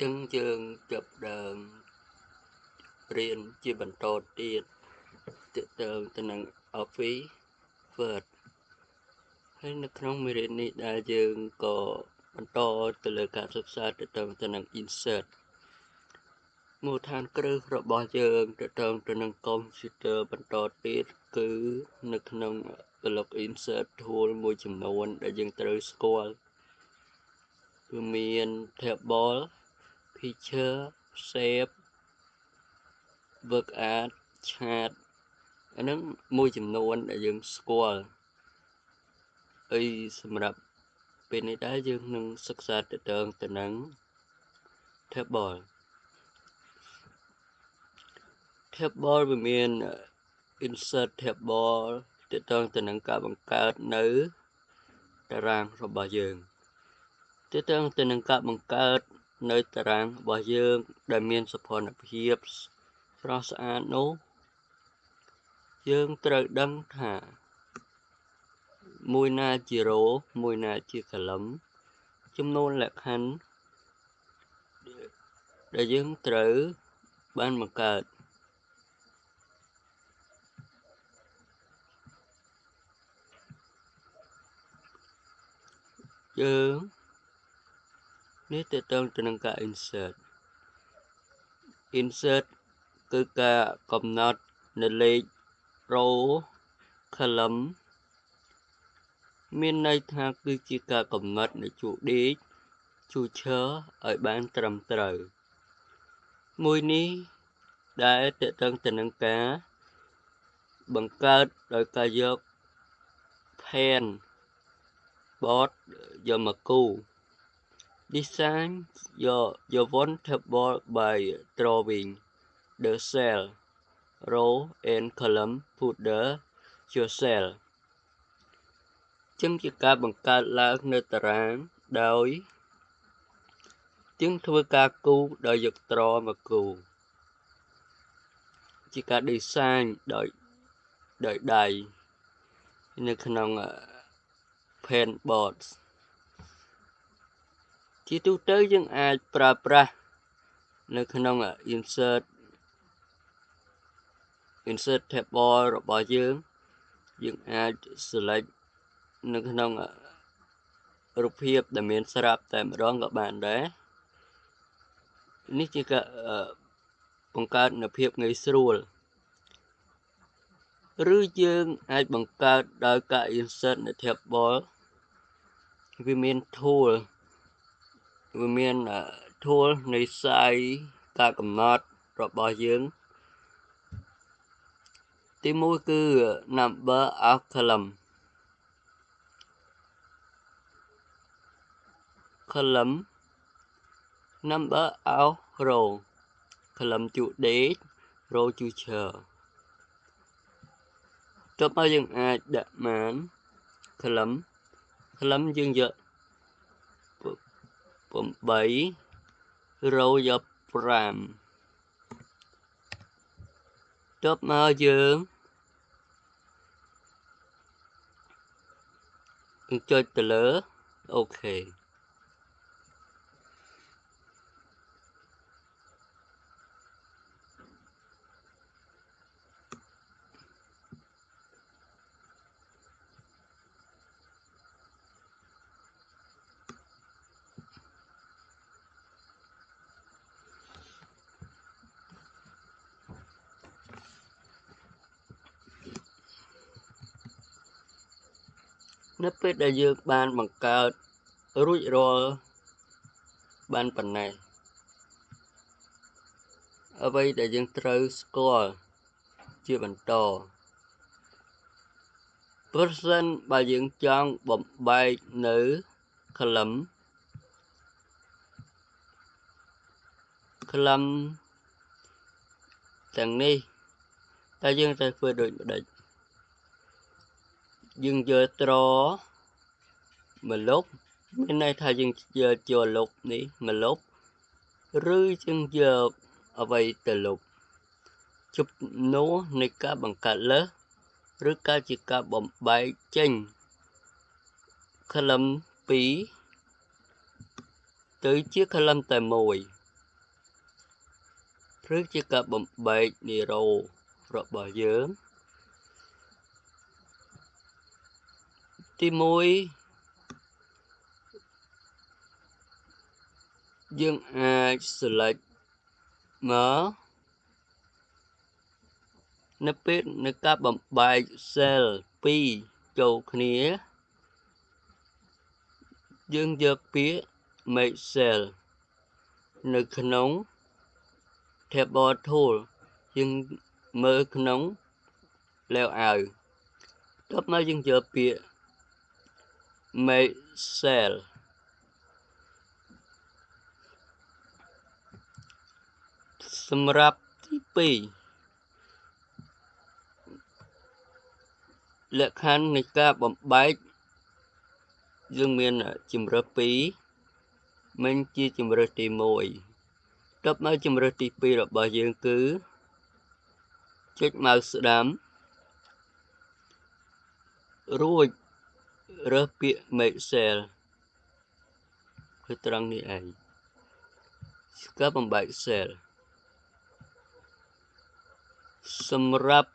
ចឹងយើងចាប់ដើមរៀនជាបន្តទៀតទាក់ទងទៅនឹង Office Word ហើយនៅក្នុងមេរៀននេះដែលយើងក៏បន្តទៅលើការសិក្សាទាក់ទងទៅនឹង Insert មូលដ្ឋានគ្រឹះរបស់យើងទាក់ទងទៅនឹងកុំព្យូទ័របន្តទៀតគឺនៅក្នុងប្លុក Insert Tool មួយចំនួន ដែលយើងត្រូវស្គាល់គឺមាន Table picture shape work art chart អាហ្នឹងមួយចំនួនដែលយើងស្គាល់អីសម្រាប់ពេលនេះដែរយើងនឹងសិក្សាទៅទៅទៅនឹង table table វាមាន insert table ទៅទៅទៅនឹងការបង្កើតនៅតារាងរបស់យើងទៅទៅទៅនឹងការបង្កើត នៅតារាងរបស់យើង ដែលមានសភនភាពស្រស់ស្អាតនោះយើងត្រូវដឹងថា មួយណាជារ៉ូមួយណាជាកលឹមចំនួនលក្ខខណ្ឌដែលយើងត្រូវបានបង្កើតយើង នេះទៅទៅទៅនឹងការ insert insert គឺការកំណត់នៅលេខ row column មានន័យថាគឺជាការកំណត់នៅជួរដេកជួរឈរឲ្យបានត្រឹមត្រូវមួយនេះដែលតកតឹងទៅនឹងការបង្កើតដោយការយក pen board យកមកគូ Design your, your one table by drawing the cell, row and column put the your cell จึងជាការបង្កើតឡើងនៅតារាងដោយจึងធ្វើការគូដោយយកត្រមកគូជាការ design ដោយដោយដៃនៅក្នុង pen boards ជាទូទៅយើងអាចប្រើប្រាស់នៅក្នុង insert insert table របស់យើងយើងអាច select នៅក្នុងរូបភាពដែលមានស្រាប់តែម្ដងក៏បានដែរនេះជាការបង្កើតនូវភាពងាយស្រួលឬយើងអាចបង្កើតដោយការ insert នៅ table វាមាន tool វាមាន tool នៃ size ការកំណត់របស់យើងទី1គឺ number of column column number of row column ជួដេក row ជួឈើតបមកយើងអាចដាក់បាន column column យើងយក 8រោយក5តបមកយើងចុចទៅលើអូខេ នៅពេលដែលយើងបានបង្កើតរួចរាល់បានប៉ុណ្ណេះអ្វីដែលយើងត្រូវស្គាល់ជាបន្តប្រសិនបើយើងចង់បំបែកនៅ column column ទាំងនេះតើយើងត្រូវធ្វើដូចម្ដេច យើងយកត្រមកលុបមានន័យថាយើងយកចូលលុបនេះមកលុបឬយើងយកអ្វីទៅលុបជប់នោះនៃការបង្កើតលើសឬការជាការបំបែកចេញ column 2ទៅជា column តែមួយឬជាការបំបែកនីរ៉ូរបស់យើង ទី1យើងអាច select មកនៅពេលនៃការបំបែក cell 2ចូលគ្នាយើងយកពាក្យ make cell នៅក្នុង table tool យើងមើលក្នុង layout តបមកយើងយកពាក្យ make cell សម្រាប់ទី2លក្ខខណ្ឌនៃការបំបែកយើងមានជំរើស2មិនជាជំរើសទី1តបមកជំរើសទី2របស់យើងគឺចុចម៉ៅស្ដាំរួច រើសពាក្យ make cell គឺត្រង់នេះឯងស្គាល់បំបែក cell សម្រាប់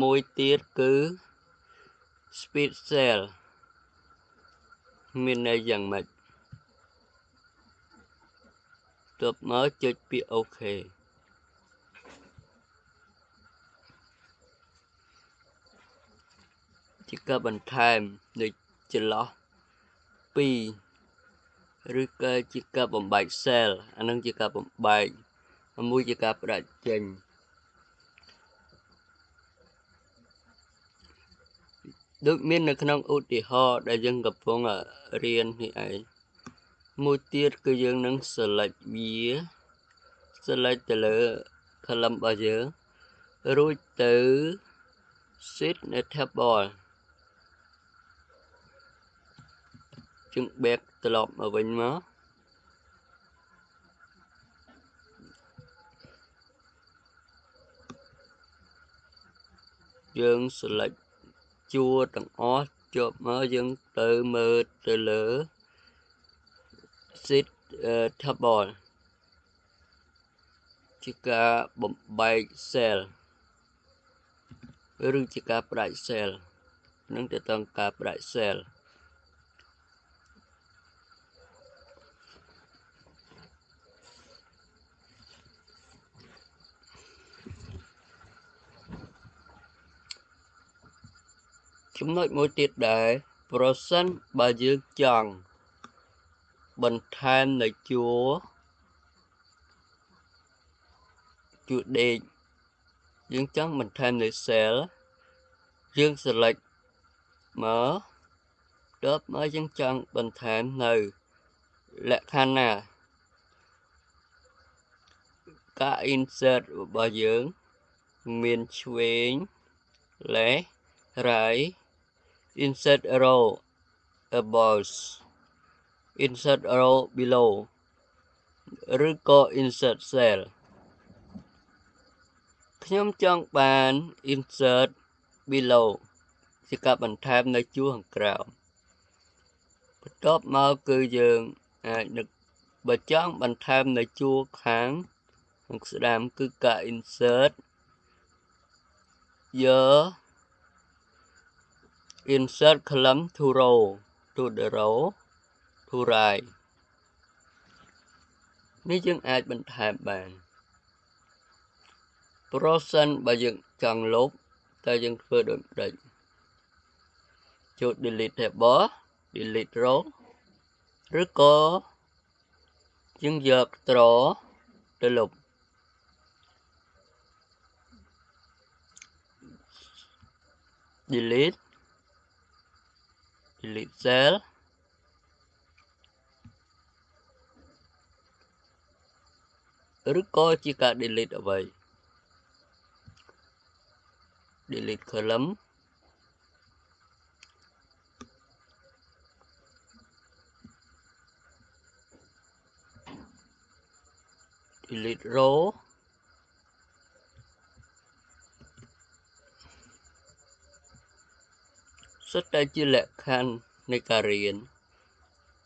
មួយទៀតគឺ speed cell មានន័យយ៉ាងម៉េចទើបមកចុចពាក្យ OK ជាការបន្ថែមនៃចន្លោះ2ឬក៏ជាការបំបែក cell អានឹងជាការបំបែកមួយជាការផ្ដាច់ចេញដូចមាននៅក្នុងឧទាហរណ៍ដែលយើងកំពុងរៀននេះឯងមួយទៀតគឺយើងនឹង select វា select ទៅលើ column របស់យើងរួចទៅ sit នៅ table ជឹង back ត្រឡប់មកវិញមកយើង select ជួរទាំងអស់ជាប់មកយើងទៅមើលទៅលើ sit table ជាការបំបែក cell ឬជាការផ្ដាច់ cell នឹងទៅតាមការផ្ដាច់ cell ចំណុចមួយទៀតដែរប្រសិនបើយើងចង់បន្ថែមនៅជួរជួរដេកយើងចង់បន្ថែមនៅ cell យើង select មកតបមកយើងចង់បន្ថែមនៅលក្ខខណ្ឌណាការ insert របស់យើង មានឆ្វេង left right insert row above insert row below ឬក៏ insert cell ខ្ញុំចង់បាន insert below ជាការបន្ថែមនៅជួរខាងក្រោមបន្ទាប់មកគឺយើងអាចនឹកបើចង់បន្ថែមនៅជួរខាងខាងស្ដាំគឺការ insert យក insert column to row to the row to right នេះយើងអាចបន្ថែមបានប្រសិនបើយើងចង់លុបតើយើងធ្វើដូចម្ដេចចូល delete table delete row ឬក៏យើងយក draw ទៅលុប delete delete cell ឬក៏ជាការ delete អ្វី delete column delete row សុទ្ធតែជាលក្ខខណ្ឌនៃការរៀន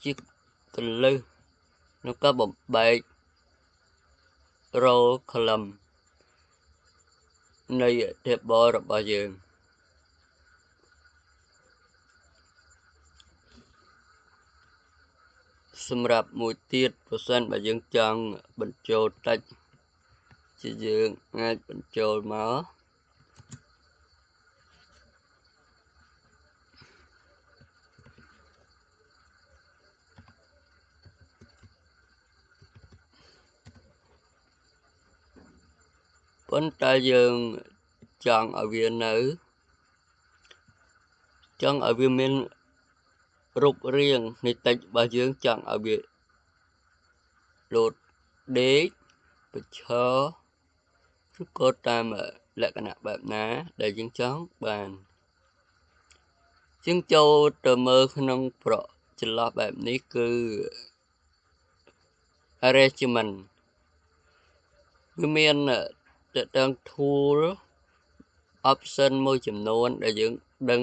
ជាកលឹះក្នុងការបំបែក roll column នៃ table របស់យើងសម្រាប់មួយទៀតប្រសិនបើយើងចង់បញ្ចូលតិចជាយើងអាចបញ្ចូលមក ប៉ុន្តែយើងចង់ឲ្យវានៅ ចង់ឲ្យវាមានរូបរាងនៃតិចរបស់យើងចង់ឲ្យវាលោតដេកប្រឈរឬក៏តាមលក្ខណៈបែបណា ដែលយើងចង់បានជាងចូលទៅមើលក្នុងប្រចន្លោះបែបនេះគឺ arrangement វាមាន តើតង tool option មួយចំនួនដែលយើងដឹង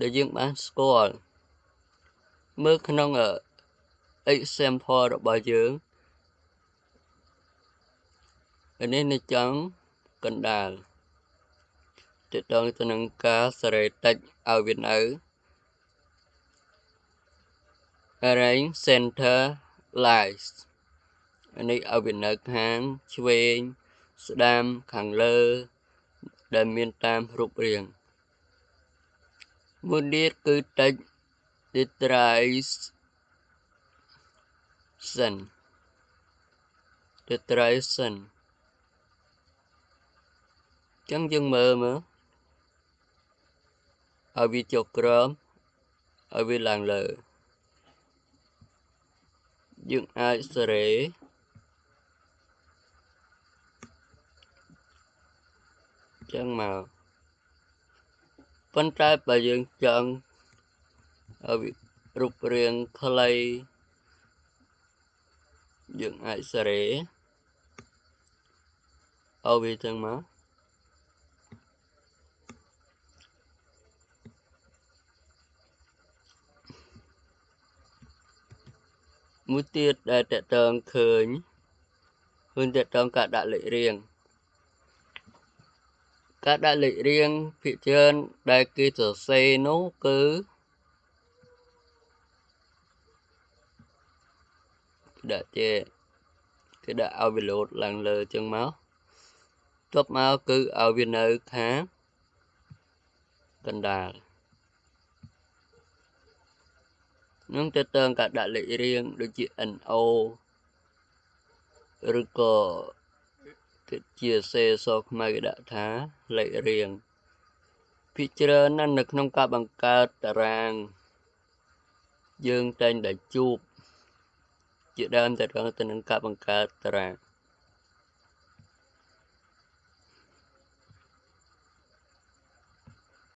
ដែលយើងបានស្គាល់មើលក្នុង example របស់យើងនេះនៅចង់កណ្ដាលតទៅទៅនឹងការសេរីតិចឲ្យវានៅ arrange center lines នេះឲ្យវានៅខាងឆ្វេងស្ដាំខាងលើ ដែលមានតាមរូបរាងមួយទៀតគឺតិច titration titration ចឹងយើងមើលមើលឲ្យវាចុះក្រោមឲ្យវាឡើងលើយើងអាចសេរី ចឹងមកប៉ុន្តែបើយើងចង់ឲ្យរូបរាងខ្លីយើងអាចសេរីឲ្យវាចឹងមកមួយទៀតដែលតកតងឃើញឃើញតកតងការដាក់លេខរៀង ការដាក់លេខរៀងភាគច្រើនដែលគេសរសេរនោះគឺដាក់ជាគេដាក់ឲ្យវាលោតឡើងលើចឹងមកទប់មកគឺឲ្យវានៅខាងកណ្ដាលនឹងទៅតើការដាក់លេខរៀងដូចជា NO ឬក៏គឺ ជាសេសខ្មៅដាក់ថាលេខរៀងភាគច្រើនណាស់នៅក្នុងការបង្កើតតារាង យើងតែងតែជួបជាដើមទៅទៅនឹងការបង្កើតតារាង